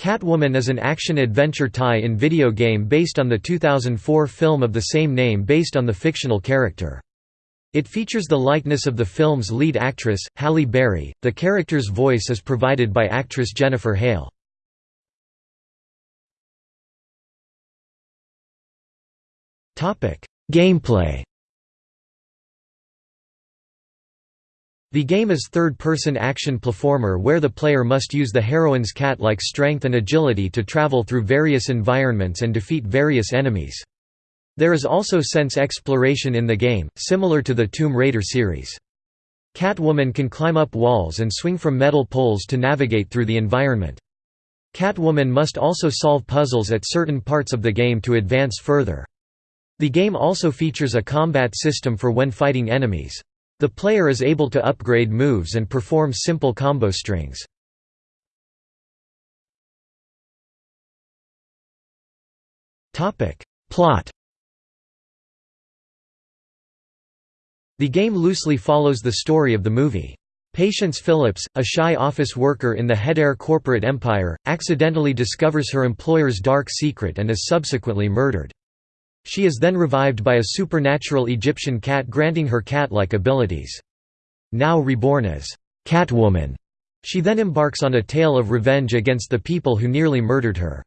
Catwoman is an action-adventure tie-in video game based on the 2004 film of the same name based on the fictional character. It features the likeness of the film's lead actress, Halle Berry. The character's voice is provided by actress Jennifer Hale. Gameplay The game is third-person action platformer where the player must use the heroine's cat-like strength and agility to travel through various environments and defeat various enemies. There is also sense exploration in the game, similar to the Tomb Raider series. Catwoman can climb up walls and swing from metal poles to navigate through the environment. Catwoman must also solve puzzles at certain parts of the game to advance further. The game also features a combat system for when fighting enemies. The player is able to upgrade moves and perform simple combo strings. Plot The game loosely follows the story of the movie. Patience Phillips, a shy office worker in the Hedare corporate empire, accidentally discovers her employer's dark secret and is subsequently murdered. She is then revived by a supernatural Egyptian cat granting her cat-like abilities. Now reborn as Catwoman, she then embarks on a tale of revenge against the people who nearly murdered her.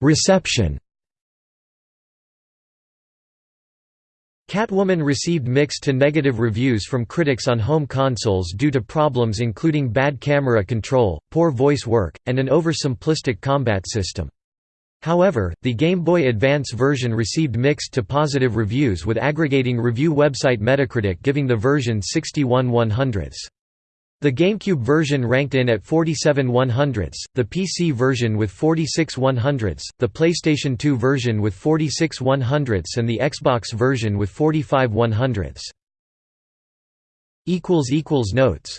Reception Catwoman received mixed to negative reviews from critics on home consoles due to problems including bad camera control, poor voice work, and an oversimplistic combat system. However, the Game Boy Advance version received mixed to positive reviews with aggregating review website Metacritic giving the version 61 100ths. The GameCube version ranked in at 47 100ths, the PC version with 46 100ths, the PlayStation 2 version with 46 100ths and the Xbox version with 45 100ths. Notes